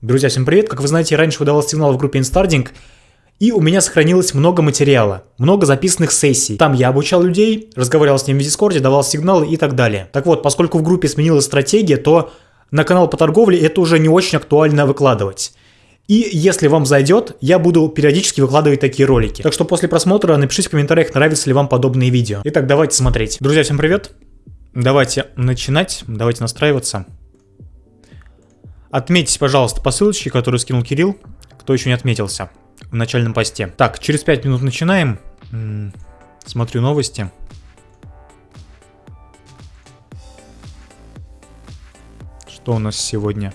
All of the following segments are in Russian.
Друзья, всем привет! Как вы знаете, раньше выдавал сигнал в группе Instarding, и у меня сохранилось много материала, много записанных сессий. Там я обучал людей, разговаривал с ними в Дискорде, давал сигналы и так далее. Так вот, поскольку в группе сменилась стратегия, то на канал по торговле это уже не очень актуально выкладывать. И если вам зайдет, я буду периодически выкладывать такие ролики. Так что после просмотра напишите в комментариях, нравятся ли вам подобные видео. Итак, давайте смотреть. Друзья, всем привет! Давайте начинать, давайте настраиваться. Отметьтесь, пожалуйста, по ссылочке, которую скинул Кирилл, кто еще не отметился в начальном посте. Так, через 5 минут начинаем. Смотрю новости. Что у нас сегодня?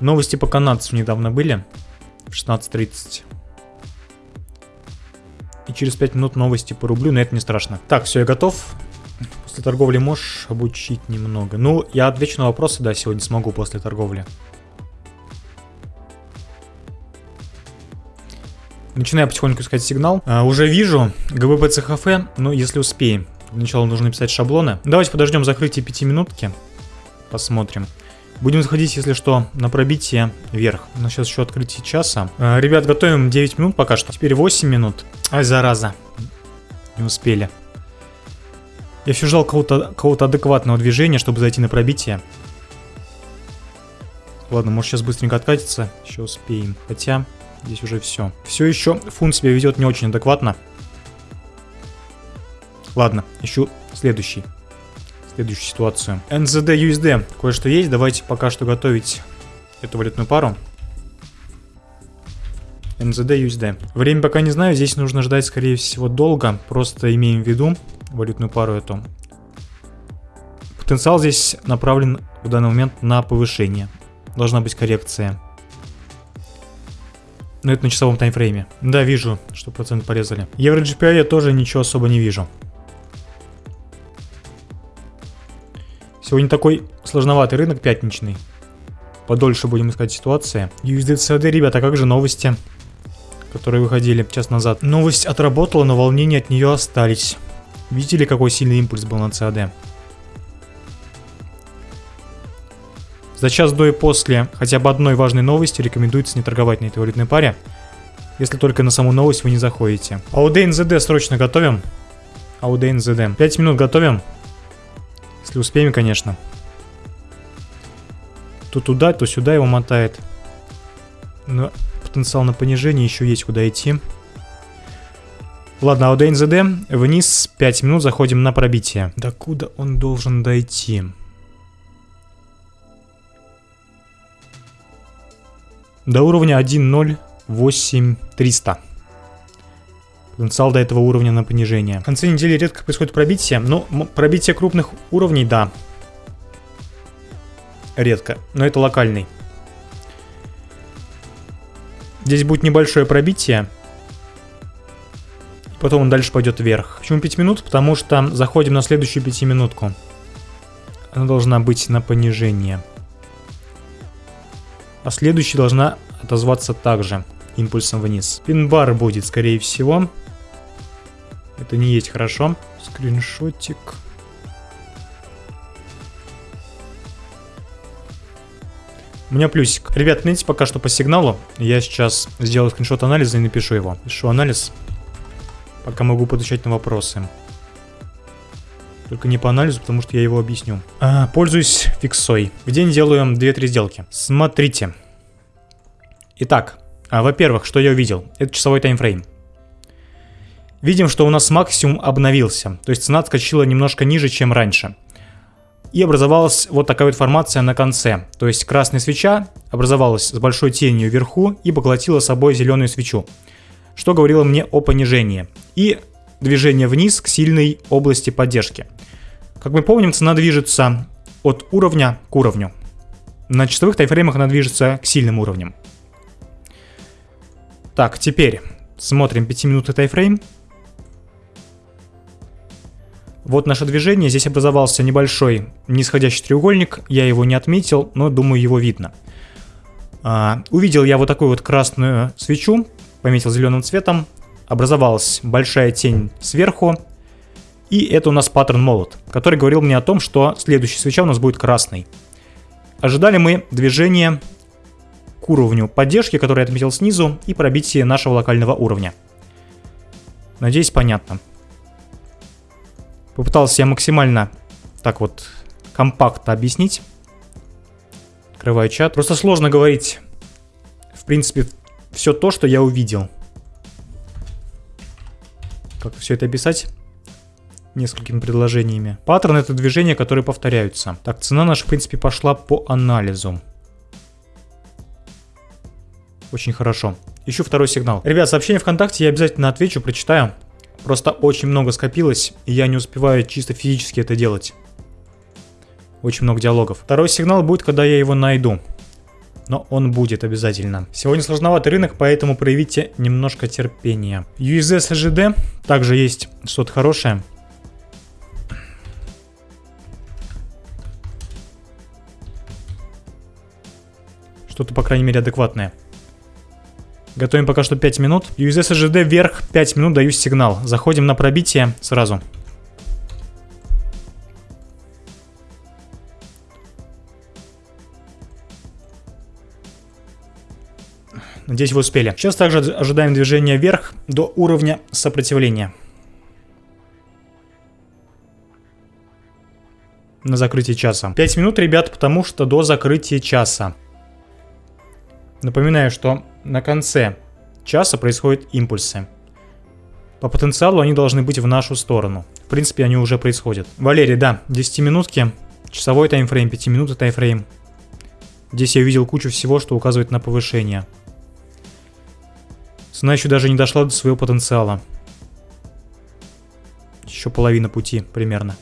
Новости по канадцу недавно были. В 16.30. И через 5 минут новости по рублю, но это не страшно. Так, все, я готов. После торговли можешь обучить немного? Ну, я отвечу на вопросы, да, сегодня смогу после торговли. Начинаю потихоньку искать сигнал. А, уже вижу ГБП ЦХФ, но если успеем. Сначала нужно написать шаблоны. Давайте подождем закрытие 5 минутки. Посмотрим. Будем заходить, если что, на пробитие вверх. У нас сейчас еще открытие часа. А, ребят, готовим 9 минут пока что. Теперь 8 минут. Ай, зараза. Не успели. Я все ждал кого-то кого адекватного движения, чтобы зайти на пробитие. Ладно, может сейчас быстренько откатиться. Еще успеем. Хотя, здесь уже все. Все еще фунт себя ведет не очень адекватно. Ладно, ищу следующий. Следующую ситуацию. NZD, USD. Кое-что есть. Давайте пока что готовить эту валютную пару. NZD, USD. Время пока не знаю. Здесь нужно ждать, скорее всего, долго. Просто имеем в виду, валютную пару эту. Потенциал здесь направлен в данный момент на повышение. Должна быть коррекция. Но это на часовом таймфрейме. Да, вижу, что процент порезали. Евро GPI я тоже ничего особо не вижу. Сегодня такой сложноватый рынок пятничный. Подольше будем искать ситуации. USDCD, ребята, как же новости, которые выходили час назад? Новость отработала, но волнения от нее остались. Видели, какой сильный импульс был на CAD? За час до и после хотя бы одной важной новости рекомендуется не торговать на этой валютной паре, если только на саму новость вы не заходите. AUD NZD срочно готовим. AUD NZD. 5 минут готовим. Если успеем, конечно. То туда, то сюда его мотает. Но потенциал на понижение еще есть куда идти. Ладно, АОД НЗД, вниз 5 минут, заходим на пробитие. До куда он должен дойти? До уровня 1.08300. Потенциал до этого уровня на понижение. В конце недели редко происходит пробитие, но пробитие крупных уровней, да. Редко, но это локальный. Здесь будет небольшое пробитие. Потом он дальше пойдет вверх. Почему 5 минут? Потому что заходим на следующую 5 минутку. Она должна быть на понижение. А следующая должна отозваться также импульсом вниз. Пин-бар будет, скорее всего. Это не есть хорошо. Скриншотик. У меня плюсик. Ребят, знаете, пока что по сигналу. Я сейчас сделаю скриншот анализа и напишу его. Пишу анализ. Пока могу подвечать на вопросы. Только не по анализу, потому что я его объясню. А, пользуюсь фиксой. В день делаем 2-3 сделки. Смотрите. Итак, а, во-первых, что я увидел? Это часовой таймфрейм. Видим, что у нас максимум обновился. То есть цена отскочила немножко ниже, чем раньше. И образовалась вот такая вот формация на конце. То есть красная свеча образовалась с большой тенью вверху и поглотила собой зеленую свечу что говорило мне о понижении, и движение вниз к сильной области поддержки. Как мы помним, цена движется от уровня к уровню. На часовых тайфреймах она движется к сильным уровням. Так, теперь смотрим 5-минутный тайфрейм. Вот наше движение, здесь образовался небольшой нисходящий треугольник, я его не отметил, но думаю его видно. А, увидел я вот такую вот красную свечу, пометил зеленым цветом, образовалась большая тень сверху, и это у нас паттерн молот, который говорил мне о том, что следующая свеча у нас будет красной. ожидали мы движения к уровню поддержки, который я отметил снизу, и пробитие нашего локального уровня. Надеюсь, понятно. Попытался я максимально так вот компактно объяснить. Открываю чат. Просто сложно говорить, в принципе, все то, что я увидел. Как все это описать? Несколькими предложениями. Паттерн это движения, которые повторяются. Так, цена наша, в принципе, пошла по анализу. Очень хорошо. Ищу второй сигнал. Ребят, сообщение ВКонтакте я обязательно отвечу, прочитаю. Просто очень много скопилось, и я не успеваю чисто физически это делать. Очень много диалогов. Второй сигнал будет, когда я его найду. Но он будет обязательно. Сегодня сложноватый рынок, поэтому проявите немножко терпения. USS SGD также есть что-то хорошее. Что-то, по крайней мере, адекватное. Готовим пока что 5 минут. USS SGD вверх 5 минут, даю сигнал. Заходим на пробитие сразу. Надеюсь, вы успели. Сейчас также ожидаем движения вверх до уровня сопротивления. На закрытие часа. 5 минут, ребят, потому что до закрытия часа. Напоминаю, что на конце часа происходят импульсы. По потенциалу они должны быть в нашу сторону. В принципе, они уже происходят. Валерий, да, 10 минутки, часовой таймфрейм, 5 минут таймфрейм. Здесь я увидел кучу всего, что указывает на повышение. Цена еще даже не дошла до своего потенциала. Еще половина пути примерно.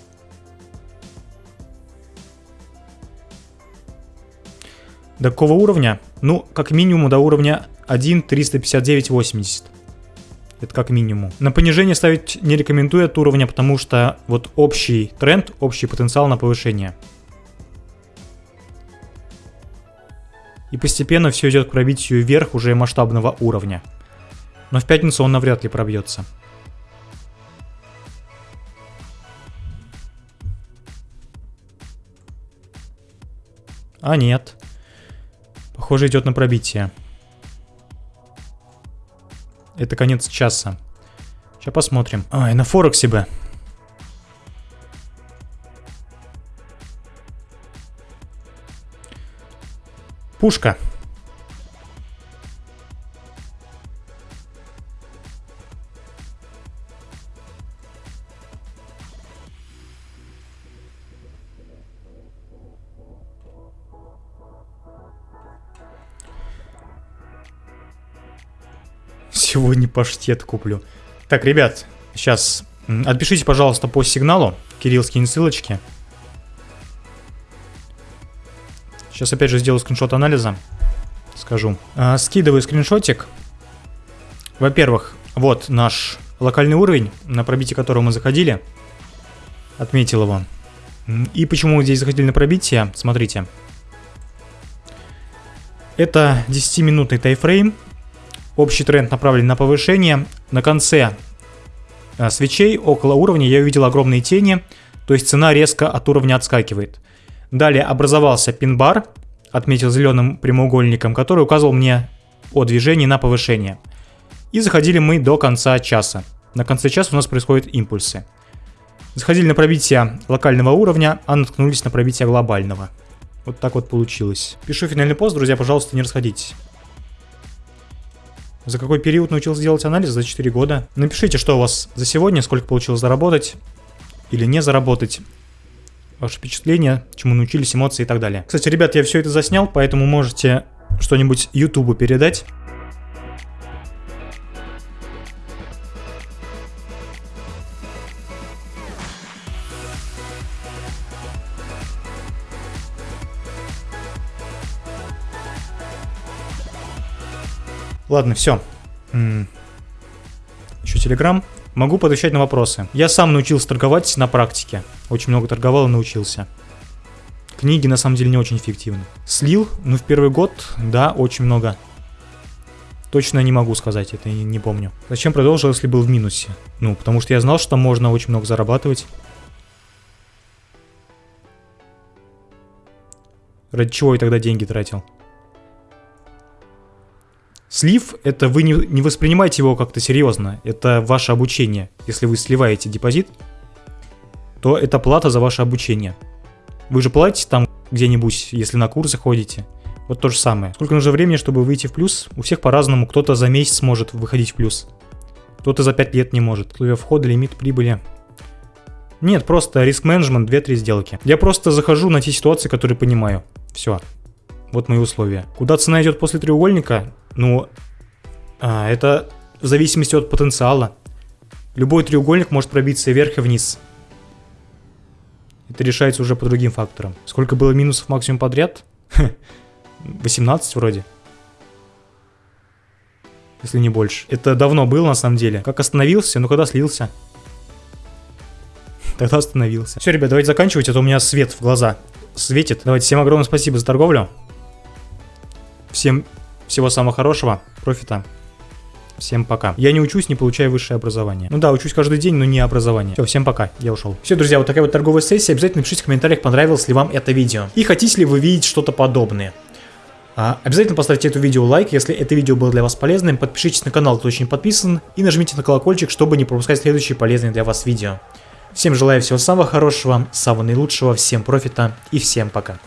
До какого уровня? Ну, как минимум до уровня 1.359.80. Это как минимум. На понижение ставить не рекомендую от уровня, потому что вот общий тренд, общий потенциал на повышение. И постепенно все идет к пробитию вверх уже масштабного уровня. Но в пятницу он навряд ли пробьется. А нет. Похоже, идет на пробитие. Это конец часа. Сейчас посмотрим. Ай, на Форексе бы. Пушка. Паштет куплю. Так, ребят, сейчас отпишите, пожалуйста, по сигналу. Кирилл скинет ссылочки. Сейчас опять же сделаю скриншот анализа. Скажу. А, скидываю скриншотик. Во-первых, вот наш локальный уровень, на пробитие которого мы заходили. Отметил его. И почему мы здесь заходили на пробитие? Смотрите. Это 10-минутный тайфрейм. Общий тренд направлен на повышение. На конце э, свечей около уровня я увидел огромные тени, то есть цена резко от уровня отскакивает. Далее образовался пин-бар, отметил зеленым прямоугольником, который указывал мне о движении на повышение. И заходили мы до конца часа. На конце часа у нас происходят импульсы. Заходили на пробитие локального уровня, а наткнулись на пробитие глобального. Вот так вот получилось. Пишу финальный пост, друзья, пожалуйста, не расходитесь. За какой период научился делать анализ? За 4 года. Напишите, что у вас за сегодня, сколько получилось заработать или не заработать. Ваши впечатления, чему научились, эмоции и так далее. Кстати, ребят, я все это заснял, поэтому можете что-нибудь Ютубу передать. Ладно, все. Еще Телеграм. Могу подвечать на вопросы. Я сам научился торговать на практике. Очень много торговал и научился. Книги на самом деле не очень эффективны. Слил, ну в первый год, да, очень много. Точно не могу сказать, это не, помню. Зачем продолжил, если был в минусе? Ну, потому что я знал, что можно очень много зарабатывать. Ради чего я тогда деньги тратил? Слив, это вы не, не воспринимаете его как-то серьезно. Это ваше обучение. Если вы сливаете депозит, то это плата за ваше обучение. Вы же платите там где-нибудь, если на курсы ходите. Вот то же самое. Сколько нужно времени, чтобы выйти в плюс? У всех по-разному. Кто-то за месяц может выходить в плюс. Кто-то за 5 лет не может. Условия входа, лимит прибыли. Нет, просто риск-менеджмент, 2-3 сделки. Я просто захожу на те ситуации, которые понимаю. Все. Вот мои условия. Куда цена идет после треугольника? Ну, а, это в зависимости от потенциала. Любой треугольник может пробиться вверх и вниз. Это решается уже по другим факторам. Сколько было минусов максимум подряд? 18 вроде. Если не больше. Это давно было на самом деле. Как остановился? Ну когда слился? Тогда остановился. Все, ребят, давайте заканчивать, а то у меня свет в глаза светит. Давайте, всем огромное спасибо за торговлю. Всем всего самого хорошего, профита. Всем пока. Я не учусь, не получаю высшее образование. Ну да, учусь каждый день, но не образование. Все, всем пока, я ушел. Все, друзья, вот такая вот торговая сессия. Обязательно напишите в комментариях, понравилось ли вам это видео. И хотите ли вы видеть что-то подобное. А, обязательно поставьте это видео лайк, если это видео было для вас полезным. Подпишитесь на канал, кто еще не подписан. И нажмите на колокольчик, чтобы не пропускать следующие полезные для вас видео. Всем желаю всего самого хорошего, самого наилучшего, всем профита и всем пока.